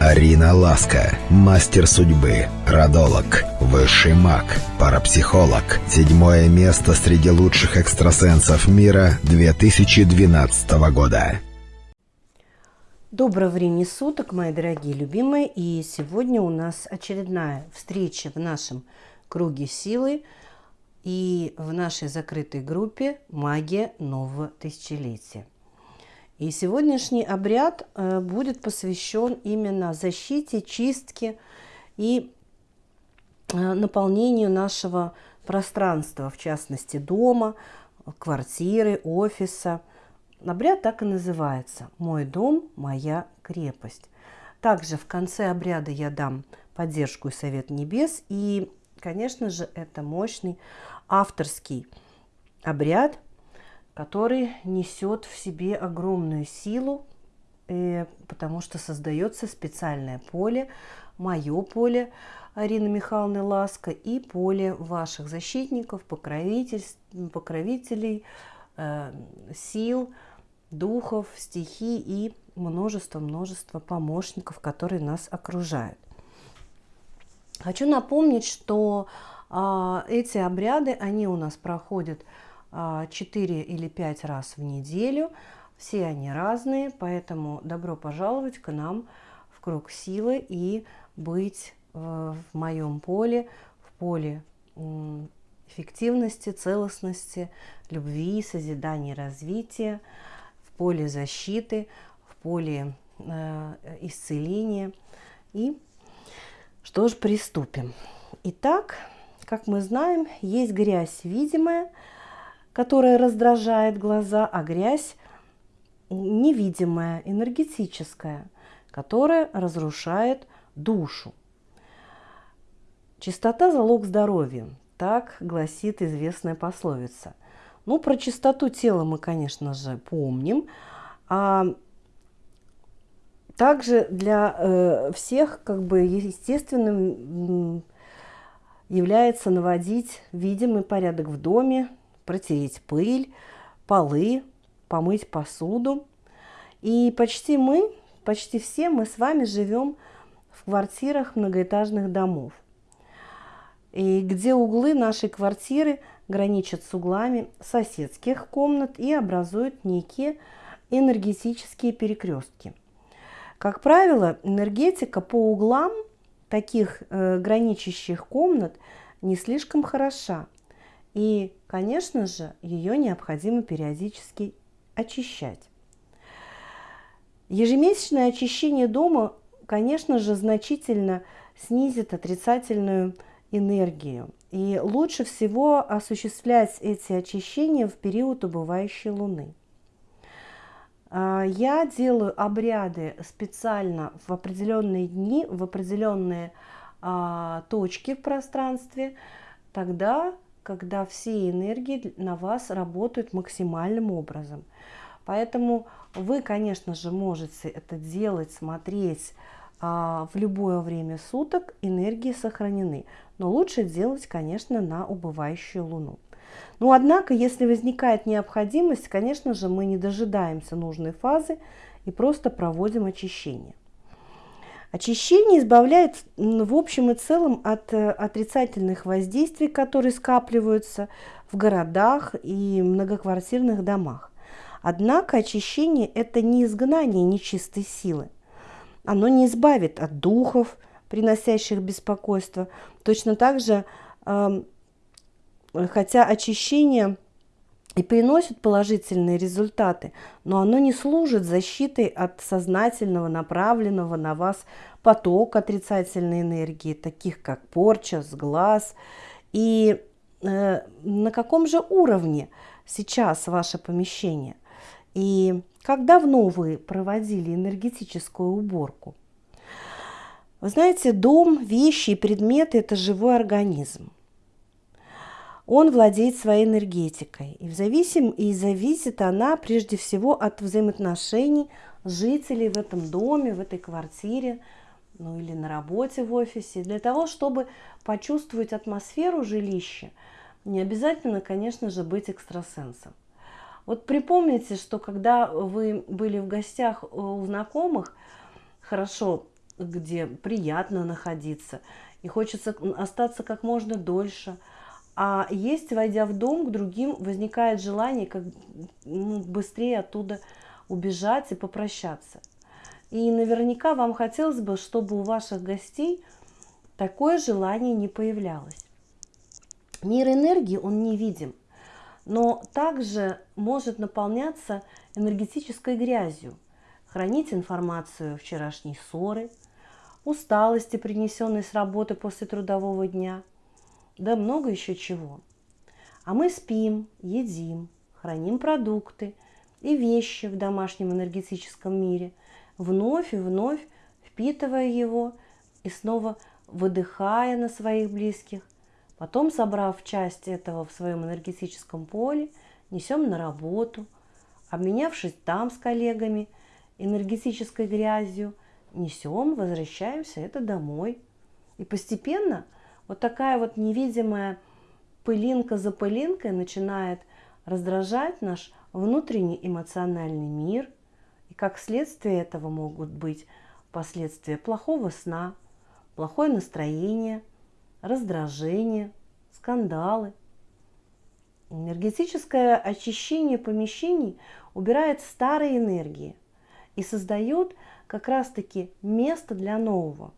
Арина Ласка, мастер судьбы, родолог, высший маг, парапсихолог. Седьмое место среди лучших экстрасенсов мира 2012 года. Доброго времени суток, мои дорогие любимые. И сегодня у нас очередная встреча в нашем круге силы и в нашей закрытой группе «Магия нового тысячелетия». И сегодняшний обряд э, будет посвящен именно защите, чистке и э, наполнению нашего пространства, в частности дома, квартиры, офиса. Обряд так и называется «Мой дом, моя крепость». Также в конце обряда я дам поддержку и совет небес. И, конечно же, это мощный авторский обряд – который несет в себе огромную силу, э, потому что создается специальное поле, мое поле Арины Михайловны Ласка и поле ваших защитников, покровителей, э, сил, духов, стихий и множество-множество помощников, которые нас окружают. Хочу напомнить, что а, эти обряды, они у нас проходят 4 или 5 раз в неделю. Все они разные, поэтому добро пожаловать к нам в круг силы и быть в моем поле, в поле эффективности, целостности, любви, созидания, развития, в поле защиты, в поле э, исцеления. И что ж, приступим. Итак, как мы знаем, есть грязь видимая – которая раздражает глаза, а грязь невидимая, энергетическая, которая разрушает душу. Чистота – залог здоровья, так гласит известная пословица. Ну, про чистоту тела мы, конечно же, помним. А также для э, всех как бы естественным является наводить видимый порядок в доме, протереть пыль, полы, помыть посуду. И почти мы, почти все мы с вами живем в квартирах многоэтажных домов. И где углы нашей квартиры граничат с углами соседских комнат и образуют некие энергетические перекрестки. Как правило, энергетика по углам таких э, граничащих комнат не слишком хороша. И, конечно же, ее необходимо периодически очищать. Ежемесячное очищение дома, конечно же, значительно снизит отрицательную энергию. И лучше всего осуществлять эти очищения в период убывающей луны. А, я делаю обряды специально в определенные дни, в определенные а, точки в пространстве, тогда когда все энергии на вас работают максимальным образом. Поэтому вы, конечно же, можете это делать, смотреть а, в любое время суток, энергии сохранены. Но лучше делать, конечно, на убывающую Луну. Но, однако, если возникает необходимость, конечно же, мы не дожидаемся нужной фазы и просто проводим очищение. Очищение избавляет в общем и целом от э, отрицательных воздействий, которые скапливаются в городах и многоквартирных домах. Однако очищение – это не изгнание нечистой силы. Оно не избавит от духов, приносящих беспокойство. Точно так же, хотя очищение – и приносит положительные результаты, но оно не служит защитой от сознательного, направленного на вас потока отрицательной энергии, таких как порча, сглаз. И э, на каком же уровне сейчас ваше помещение? И как давно вы проводили энергетическую уборку? Вы знаете, дом, вещи и предметы – это живой организм он владеет своей энергетикой. И, зависим, и зависит она прежде всего от взаимоотношений жителей в этом доме, в этой квартире, ну или на работе в офисе. Для того, чтобы почувствовать атмосферу жилища, не обязательно, конечно же, быть экстрасенсом. Вот припомните, что когда вы были в гостях у знакомых, хорошо где приятно находиться, и хочется остаться как можно дольше. А есть, войдя в дом, к другим возникает желание как ну, быстрее оттуда убежать и попрощаться. И наверняка вам хотелось бы, чтобы у ваших гостей такое желание не появлялось. Мир энергии, он невидим, но также может наполняться энергетической грязью, хранить информацию вчерашней ссоры, усталости, принесенной с работы после трудового дня, да много еще чего. А мы спим, едим, храним продукты и вещи в домашнем энергетическом мире, вновь и вновь впитывая его и снова выдыхая на своих близких – Потом, собрав часть этого в своем энергетическом поле, несем на работу, обменявшись там с коллегами энергетической грязью, несем, возвращаемся это домой. И постепенно вот такая вот невидимая пылинка за пылинкой начинает раздражать наш внутренний эмоциональный мир. И как следствие этого могут быть последствия плохого сна, плохое настроение – раздражение, скандалы. Энергетическое очищение помещений убирает старые энергии и создает как раз-таки место для нового.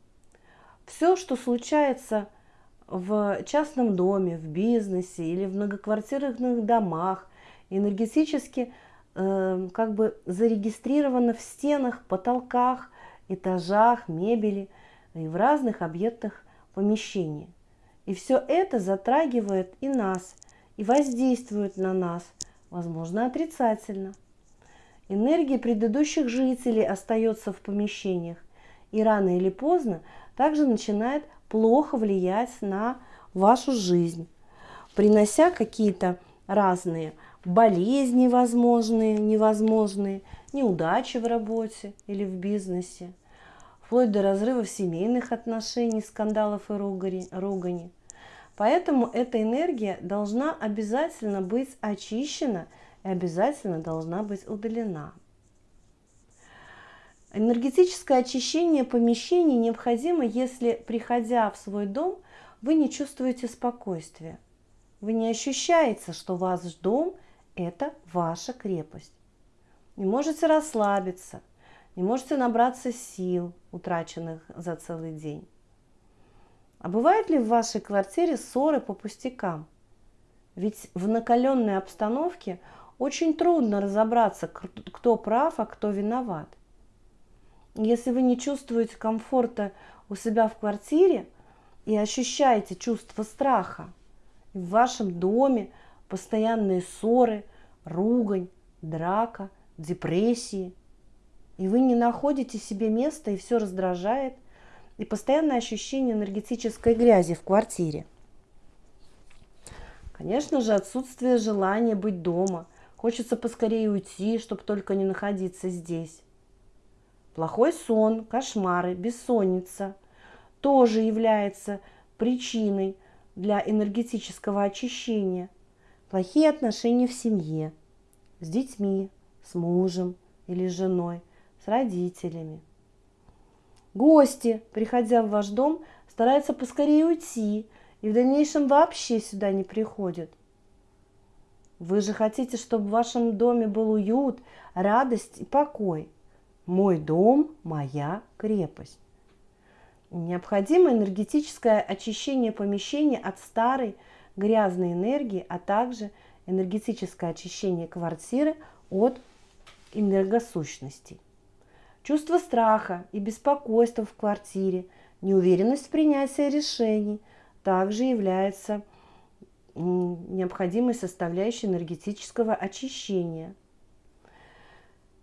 Все, что случается в частном доме, в бизнесе или в многоквартирных домах, энергетически э, как бы зарегистрировано в стенах, потолках, этажах, мебели и в разных объектах помещение. И все это затрагивает и нас, и воздействует на нас, возможно, отрицательно. Энергия предыдущих жителей остается в помещениях и рано или поздно также начинает плохо влиять на вашу жизнь, принося какие-то разные болезни возможные, невозможные, неудачи в работе или в бизнесе, вплоть до разрывов семейных отношений, скандалов и ругани. Поэтому эта энергия должна обязательно быть очищена и обязательно должна быть удалена. Энергетическое очищение помещений необходимо, если, приходя в свой дом, вы не чувствуете спокойствия. Вы не ощущаете, что ваш дом – это ваша крепость. Не можете расслабиться, не можете набраться сил, утраченных за целый день. А бывают ли в вашей квартире ссоры по пустякам? Ведь в накаленной обстановке очень трудно разобраться, кто прав, а кто виноват. Если вы не чувствуете комфорта у себя в квартире и ощущаете чувство страха, в вашем доме постоянные ссоры, ругань, драка, депрессии – и вы не находите себе места, и все раздражает, и постоянное ощущение энергетической грязи в квартире. Конечно же, отсутствие желания быть дома. Хочется поскорее уйти, чтобы только не находиться здесь. Плохой сон, кошмары, бессонница тоже является причиной для энергетического очищения. Плохие отношения в семье, с детьми, с мужем или женой – с родителями. Гости, приходя в ваш дом, стараются поскорее уйти и в дальнейшем вообще сюда не приходят. Вы же хотите, чтобы в вашем доме был уют, радость и покой. Мой дом – моя крепость. Необходимо энергетическое очищение помещения от старой грязной энергии, а также энергетическое очищение квартиры от энергосущностей. Чувство страха и беспокойства в квартире, неуверенность в принятии решений также является необходимой составляющей энергетического очищения.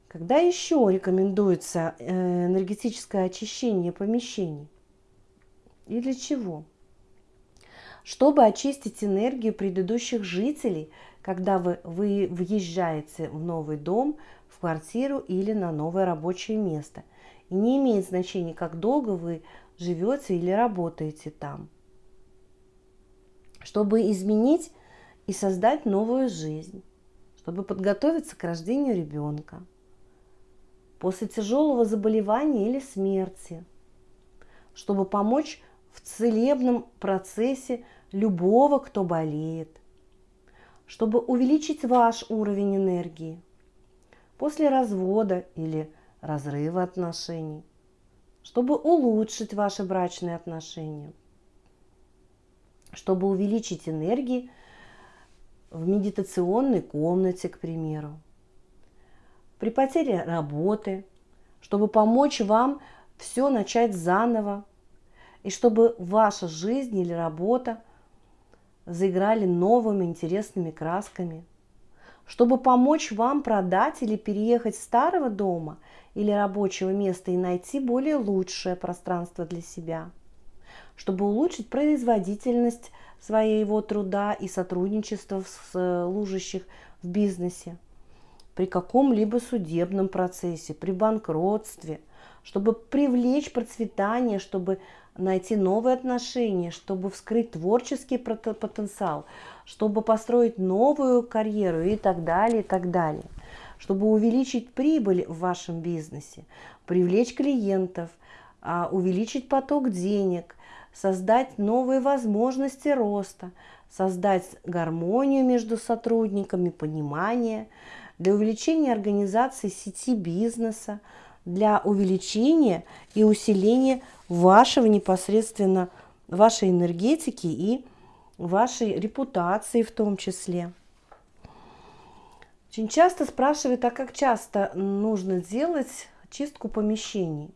Когда еще рекомендуется э, энергетическое очищение помещений? И для чего? Чтобы очистить энергию предыдущих жителей, когда вы, вы въезжаете в новый дом, в квартиру или на новое рабочее место. И не имеет значения, как долго вы живете или работаете там. Чтобы изменить и создать новую жизнь, чтобы подготовиться к рождению ребенка. После тяжелого заболевания или смерти, чтобы помочь в целебном процессе любого, кто болеет, чтобы увеличить ваш уровень энергии после развода или разрыва отношений, чтобы улучшить ваши брачные отношения, чтобы увеличить энергии в медитационной комнате, к примеру, при потере работы, чтобы помочь вам все начать заново, и чтобы ваша жизнь или работа заиграли новыми интересными красками, чтобы помочь вам продать или переехать с старого дома или рабочего места и найти более лучшее пространство для себя, чтобы улучшить производительность своего труда и сотрудничество служащих в бизнесе, при каком-либо судебном процессе, при банкротстве, чтобы привлечь процветание, чтобы найти новые отношения, чтобы вскрыть творческий потенциал, чтобы построить новую карьеру и так далее, и так далее. Чтобы увеличить прибыль в вашем бизнесе, привлечь клиентов, а, увеличить поток денег, создать новые возможности роста, создать гармонию между сотрудниками, понимание, для увеличения организации сети бизнеса, для увеличения и усиления вашего непосредственно, вашей энергетики и вашей репутации в том числе. Очень часто спрашивают, а как часто нужно делать чистку помещений?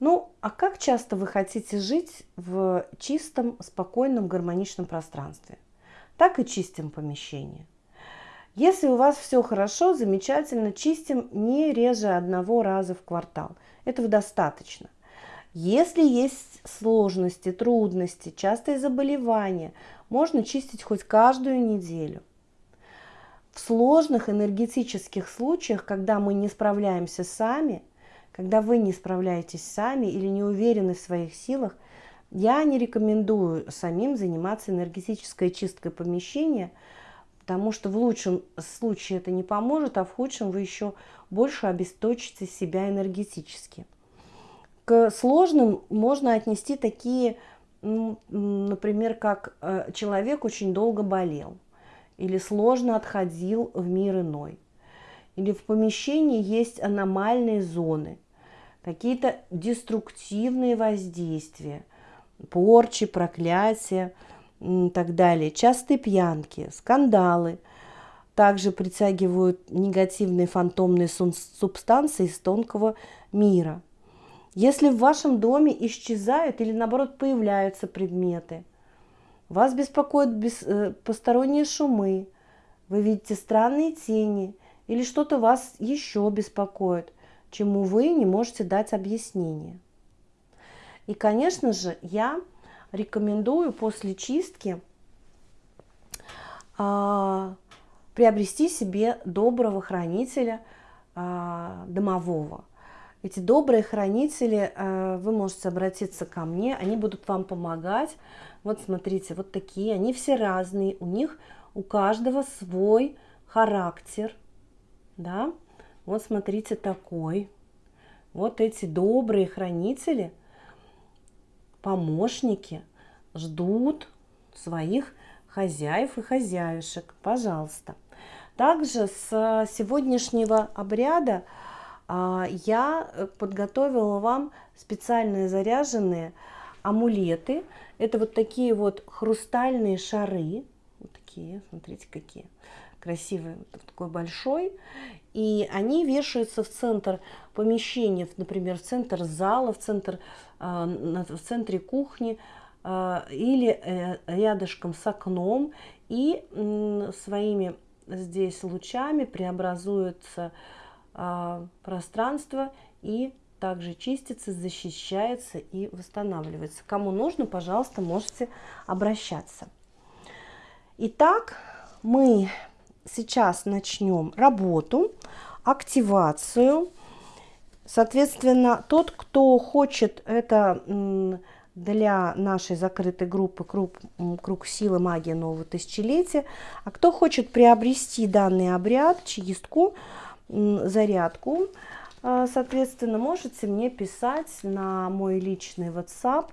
Ну, а как часто вы хотите жить в чистом, спокойном, гармоничном пространстве? Так и чистим помещение. Если у вас все хорошо, замечательно, чистим не реже одного раза в квартал. Этого достаточно. Если есть сложности, трудности, частые заболевания, можно чистить хоть каждую неделю. В сложных энергетических случаях, когда мы не справляемся сами, когда вы не справляетесь сами или не уверены в своих силах, я не рекомендую самим заниматься энергетической чисткой помещения, потому что в лучшем случае это не поможет, а в худшем вы еще больше обесточите себя энергетически. К сложным можно отнести такие, например, как э, человек очень долго болел или сложно отходил в мир иной, или в помещении есть аномальные зоны, какие-то деструктивные воздействия, порчи, проклятия так далее, частые пьянки, скандалы, также притягивают негативные фантомные субстанции из тонкого мира – если в вашем доме исчезают или наоборот появляются предметы, вас беспокоят без, э, посторонние шумы, вы видите странные тени или что-то вас еще беспокоит, чему вы не можете дать объяснение. И, конечно же, я рекомендую после чистки а, приобрести себе доброго хранителя а, домового. Эти добрые хранители, э, вы можете обратиться ко мне, они будут вам помогать. Вот смотрите, вот такие, они все разные, у них у каждого свой характер, да. Вот смотрите такой. Вот эти добрые хранители, помощники ждут своих хозяев и хозяюшек. Пожалуйста. Также с сегодняшнего обряда а, я э, подготовила вам специальные заряженные амулеты. Это вот такие вот хрустальные шары. Вот такие, смотрите, какие красивые. Вот такой большой. И они вешаются в центр помещения, например, в центр зала, в центр, а, в центре кухни а, или э, рядышком с окном. И своими здесь лучами преобразуются а, пространство и также чистится, защищается и восстанавливается. Кому нужно, пожалуйста, можете обращаться. Итак, мы сейчас начнем работу, активацию. Соответственно, тот, кто хочет это для нашей закрытой группы «Круг, круг силы. Магии нового тысячелетия», а кто хочет приобрести данный обряд, чистку, зарядку, А, соответственно, можете мне писать на мой личный WhatsApp.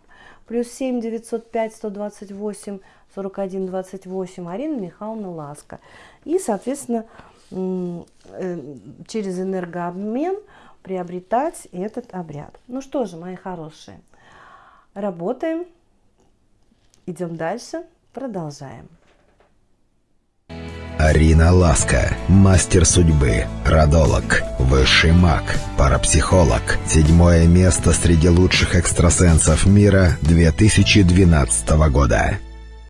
Плюс 7 905 128 41 28 Арина Михайловна Ласка. И, соответственно, э, через энергообмен приобретать этот обряд. Ну что же, мои хорошие, работаем, идем дальше, продолжаем. Арина Ласка, мастер судьбы, родолог, высший маг, парапсихолог. Седьмое место среди лучших экстрасенсов мира 2012 года.